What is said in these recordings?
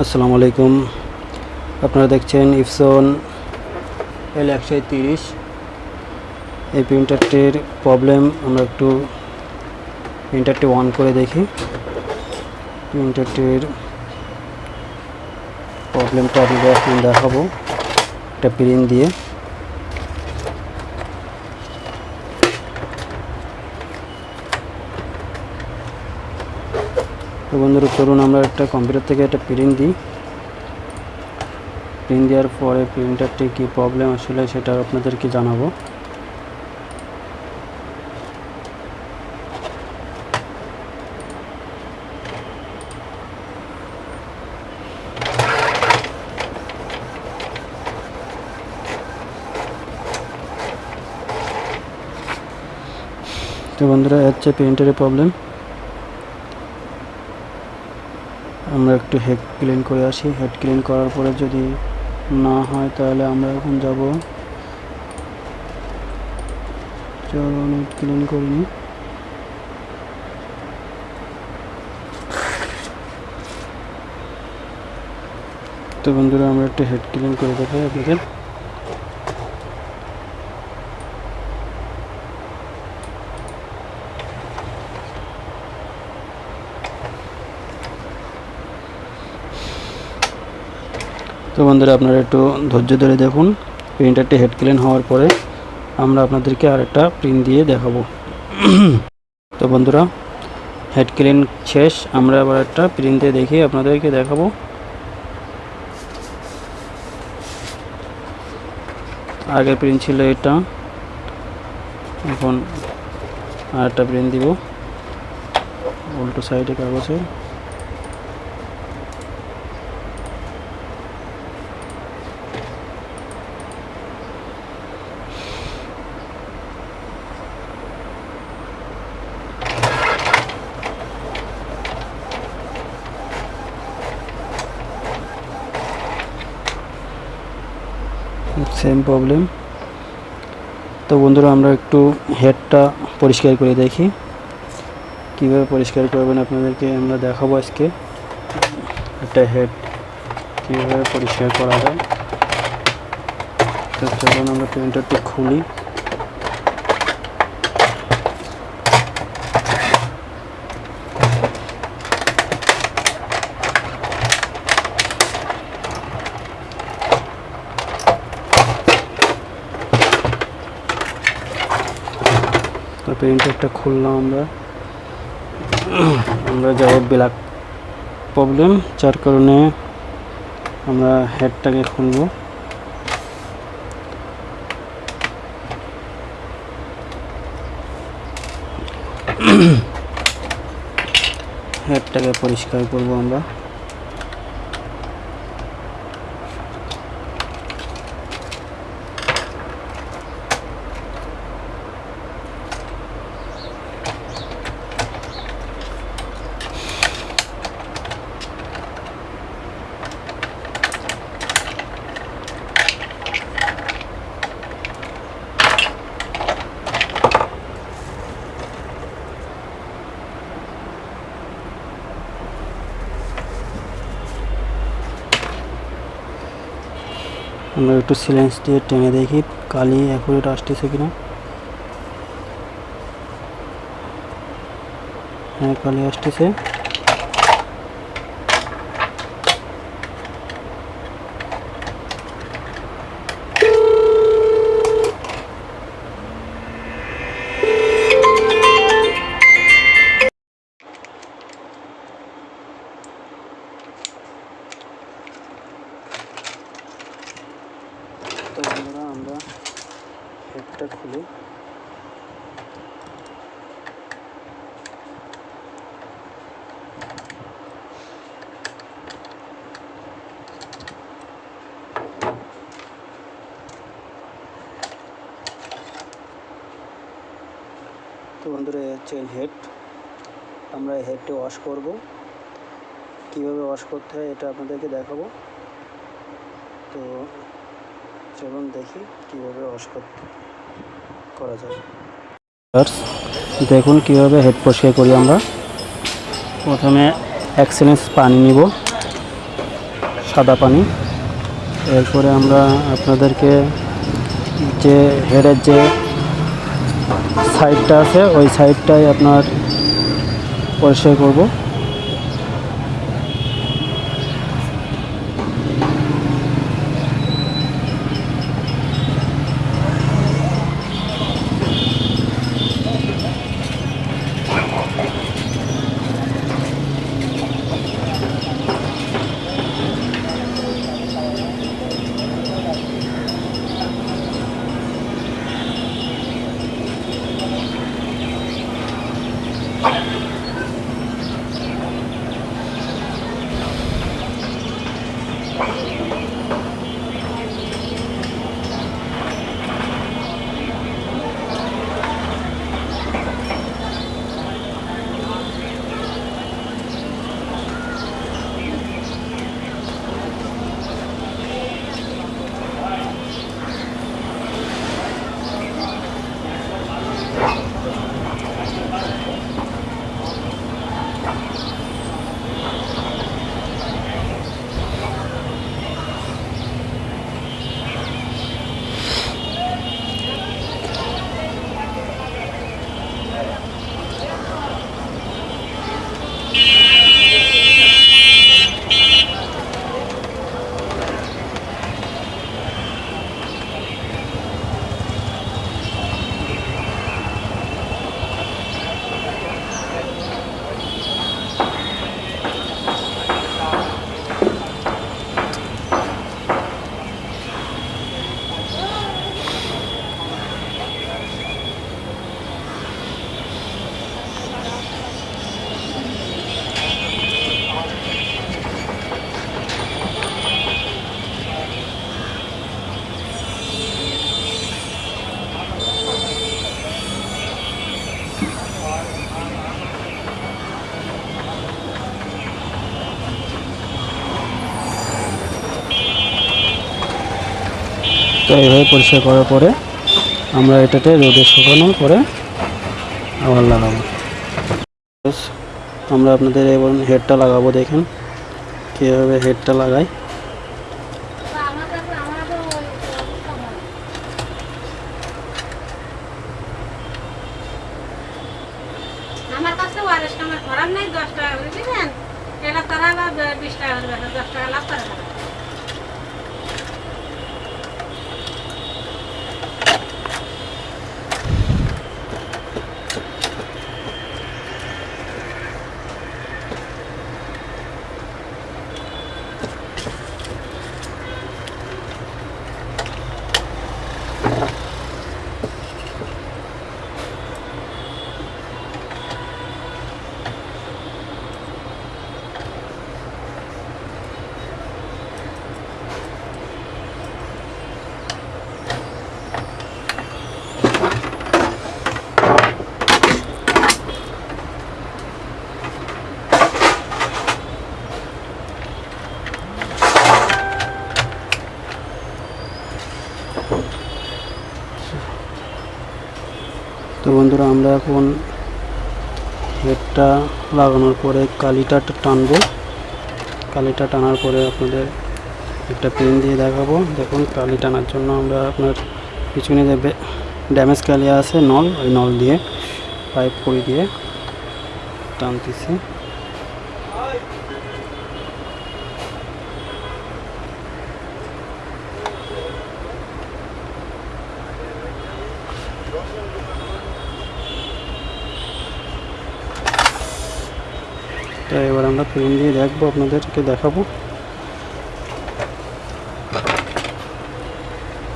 আসসালামু আলাইকুম। আপনারা দেখছেন ইফসন এল একশো তিরিশ। এই প্রিন্টারটির প্রবলেম আমরা একটু প্রিন্টারটি অন করে দেখি। প্রিন্টারটির প্রবলেমটা আপনাদের এখন দেখাবো। একটা প্রিন্ট দিয়ে। বন্ধুরা, চলুন আমরা একটা কম্পিউটার থেকে একটা প্রিন্ট দিই। প্রিন্ট দেওয়ার পরে প্রিন্টারটি কী প্রবলেম আসলে সেটা আপনাদেরকে জানাব। তো বন্ধুরা হচ্ছে প্রিন্টারের প্রবলেম আমরা একটু হেড ক্লিন করে আসি। হেড ক্লিন করার পরে যদি না হয় তাহলে আমরা এখন যাব। চলো হেড ক্লিন করিনি তো বন্ধুরা, আমরা একটু হেড ক্লিন করে দেখাই আপনাদের। তো বন্ধুরা, আপনারা একটু ধৈর্য ধরে দেখুন। প্রিন্টারটি হেড ক্লিন হওয়ার পরে আমরা আপনাদেরকে আরেকটা প্রিন্ট দিয়ে দেখাবো। তো বন্ধুরা হেড ক্লিন শেষ। আমরা আবার একটা প্রিন্ট দিয়ে দেখি আপনাদেরকে দেখাবো। আগের প্রিন্ট ছিল এটা। এখন আরেকটা প্রিন্ট দিব। উল্টো সাইডে কাগজের। সেম প্রবলেম তো বন্ধুরা, আমরা একটু হেডটা পরিষ্কার করে দেখি। কীভাবে পরিষ্কার করবেন আপনাদেরকে আমরা দেখাবো আজকে। একটা হেড কীভাবে পরিষ্কার করা যায়। তো চলুন আমরা প্রিন্টারটি খুলি। প্রিন্টারটা খুললাম আমরা। আমরা যাব ব্ল্যাক প্রবলেম, যার কারণে আমরা হেডটাকে খুলবো। হেডটাকে পরিষ্কার করব আমরা। আমরা একটু সিলেন্স দিয়ে টেনে দেখি কালি অ্যাকুরেট আসতেছে কিনা। হ্যাঁ কালি আসতেছে তো বন্ধুরা আমরা হেডটা খুলি তো বন্ধুরা হচ্ছে হেড আমরা হেডটি ওয়াশ করব। কীভাবে ওয়াশ করতে হয় এটা আপনাদেরকে দেখাবো। তো চলুন দেখি কীভাবে ওয়াশ করতে করা যায়। দেখুন কীভাবে হেড পরিষ্কার করি আমরা। প্রথমে এক পানি নিব, সাদা পানি। এরপরে আমরা আপনাদেরকে যে হেডের যে সাইডটা আছে ওই সাইডটাই আপনার পরিষ্কার করব। তো এইভাবে পরিষ্কার করার পরে আমরা এটাতে রোদে শুকানোর পরে আবার লাগাবো। আমরা আপনাদের এবার হেডটা লাগাবো দেখেন, কীভাবে হেডটা লাগাই। আমার কাছে ওয়ারেস কামার খরাব নেই, দশ টাকা করে দিবেন। এটা তারা বিশ টাকা করে দশ টাকা লাভ করে তো বন্ধুরা, আমরা এখন হেডটা লাগানোর পরে কালিটা টানবো। কালিটা টানার পরে আপনাদের একটা পেন দিয়ে দেখাবো। দেখুন, কালি টানার জন্য আমরা আপনার পিছনে যে ড্যামেজ কালি আছে, নল, ওই নল দিয়ে পাইপ করে দিয়ে টানতেছি। তো এবার আমরা ফ্রেম দিয়ে দেখব আপনাদেরকে দেখাবো।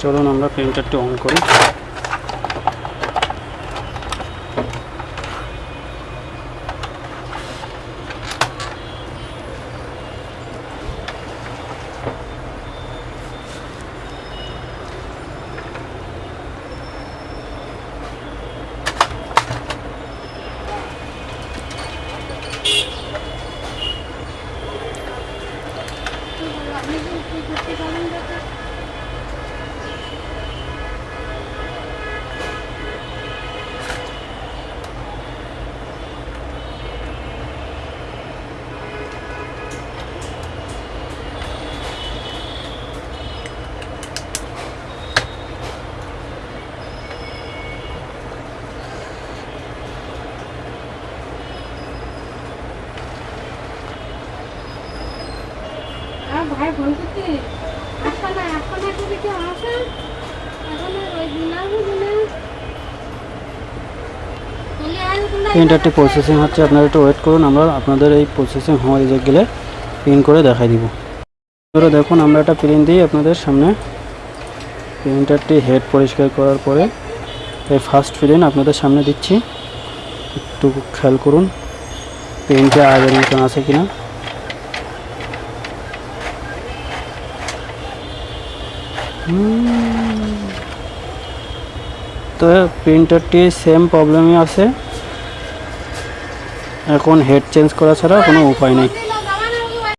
চলুন আমরা প্রিন্টারটি অন করি। ভাই ফোন আসা না আসা না করে কি আসা এখন ওই প্রিন্টারটি প্রসেসিং হচ্ছে আপনারা একটু ওয়েট করুন আমরা আপনাদের এই প্রসেসিং হওয়া রিজেক্ট গেলে প্রিন্ট করে দেখাই দিব। এবারে দেখুন আমরা একটা প্রিন্ট দিই আপনাদের সামনে। প্রিন্টারটি হেড পরিষ্কার করার পরে এই ফার্স্ট প্রিন্ট আপনাদের সামনে দিচ্ছি। একটু খেয়াল করুন প্রিন্টে আগের মতন আছে কিনা। তো প্রিন্টারটি সেম প্রবলেমই আছে। এখন হেড চেঞ্জ করা ছাড়া কোনো উপায় নেই।